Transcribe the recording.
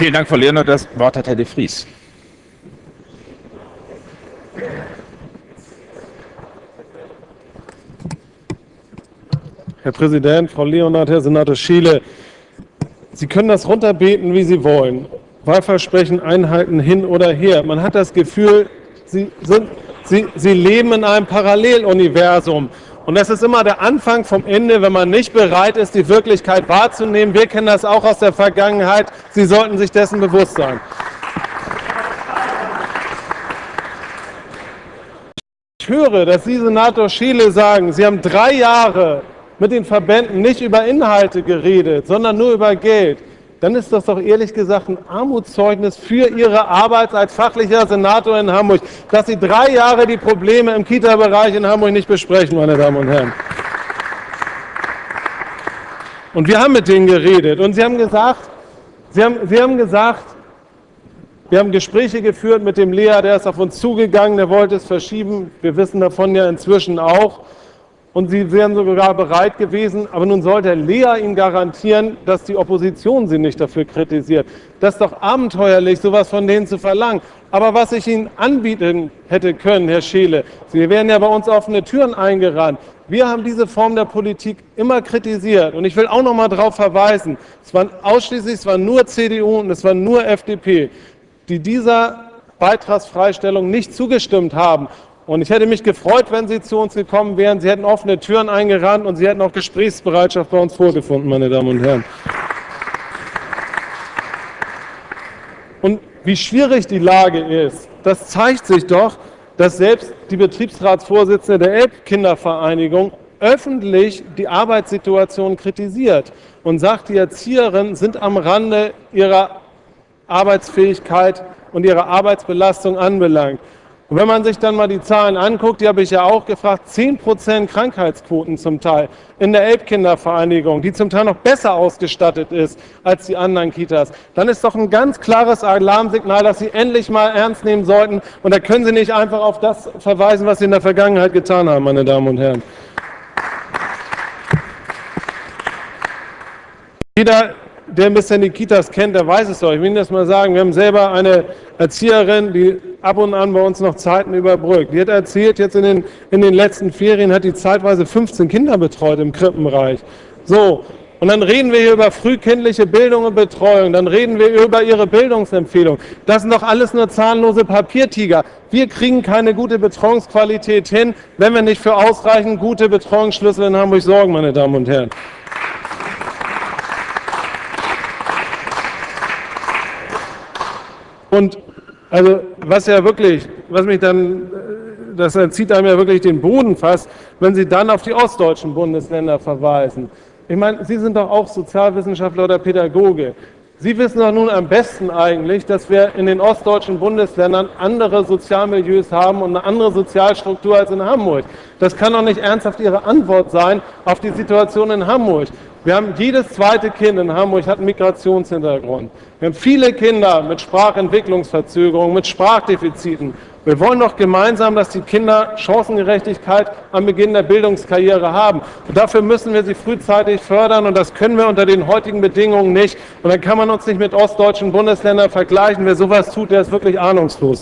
Vielen Dank, Frau Leonard. Das Wort hat Herr de Vries. Herr Präsident, Frau Leonard, Herr Senator Schiele, Sie können das runterbeten, wie Sie wollen. Wahlversprechen einhalten hin oder her. Man hat das Gefühl, Sie, sind, Sie, Sie leben in einem Paralleluniversum. Und das ist immer der Anfang vom Ende, wenn man nicht bereit ist, die Wirklichkeit wahrzunehmen. Wir kennen das auch aus der Vergangenheit. Sie sollten sich dessen bewusst sein. Ich höre, dass Sie, Senator Schiele, sagen, Sie haben drei Jahre mit den Verbänden nicht über Inhalte geredet, sondern nur über Geld, dann ist das doch ehrlich gesagt ein Armutszeugnis für Ihre Arbeit als fachlicher Senator in Hamburg, dass Sie drei Jahre die Probleme im Kita-Bereich in Hamburg nicht besprechen, meine Damen und Herren. Und wir haben mit denen geredet und sie haben gesagt, sie haben, sie haben gesagt, wir haben Gespräche geführt mit dem Lea, der ist auf uns zugegangen, der wollte es verschieben. Wir wissen davon ja inzwischen auch und sie wären sogar bereit gewesen, aber nun soll der Lea Ihnen garantieren, dass die Opposition Sie nicht dafür kritisiert. Das ist doch abenteuerlich, sowas von denen zu verlangen. Aber was ich Ihnen anbieten hätte können, Herr Scheele, Sie werden ja bei uns offene Türen eingerannt. Wir haben diese Form der Politik immer kritisiert. Und ich will auch noch mal darauf verweisen, es waren ausschließlich, es war nur CDU und es war nur FDP, die dieser Beitragsfreistellung nicht zugestimmt haben. Und ich hätte mich gefreut, wenn Sie zu uns gekommen wären. Sie hätten offene Türen eingerannt und Sie hätten auch Gesprächsbereitschaft bei uns vorgefunden, meine Damen und Herren. Und wie schwierig die Lage ist, das zeigt sich doch, dass selbst die Betriebsratsvorsitzende der Elbkindervereinigung öffentlich die Arbeitssituation kritisiert und sagt, die Erzieherinnen sind am Rande ihrer Arbeitsfähigkeit und ihrer Arbeitsbelastung anbelangt. Und wenn man sich dann mal die Zahlen anguckt, die habe ich ja auch gefragt, 10% Krankheitsquoten zum Teil in der Elbkindervereinigung, die zum Teil noch besser ausgestattet ist als die anderen Kitas, dann ist doch ein ganz klares Alarmsignal, dass Sie endlich mal ernst nehmen sollten. Und da können Sie nicht einfach auf das verweisen, was Sie in der Vergangenheit getan haben, meine Damen und Herren. Jeder der ein bisschen die Kitas kennt, der weiß es doch. Ich will Ihnen das mal sagen. Wir haben selber eine Erzieherin, die ab und an bei uns noch Zeiten überbrückt. Die hat erzählt, jetzt in den, in den letzten Ferien hat die zeitweise 15 Kinder betreut im Krippenbereich. So, und dann reden wir hier über frühkindliche Bildung und Betreuung, dann reden wir über ihre Bildungsempfehlung. Das sind doch alles nur zahnlose Papiertiger. Wir kriegen keine gute Betreuungsqualität hin, wenn wir nicht für ausreichend gute Betreuungsschlüssel in Hamburg sorgen, meine Damen und Herren. Und also was ja wirklich, was mich dann, das zieht einem ja wirklich den Boden fast, wenn Sie dann auf die ostdeutschen Bundesländer verweisen. Ich meine, Sie sind doch auch Sozialwissenschaftler oder Pädagoge. Sie wissen doch nun am besten eigentlich, dass wir in den ostdeutschen Bundesländern andere Sozialmilieus haben und eine andere Sozialstruktur als in Hamburg. Das kann doch nicht ernsthaft Ihre Antwort sein auf die Situation in Hamburg. Wir haben jedes zweite Kind in Hamburg hat einen Migrationshintergrund. Wir haben viele Kinder mit Sprachentwicklungsverzögerungen, mit Sprachdefiziten. Wir wollen doch gemeinsam, dass die Kinder Chancengerechtigkeit am Beginn der Bildungskarriere haben. Und dafür müssen wir sie frühzeitig fördern und das können wir unter den heutigen Bedingungen nicht. Und dann kann man uns nicht mit ostdeutschen Bundesländern vergleichen. Wer sowas tut, der ist wirklich ahnungslos.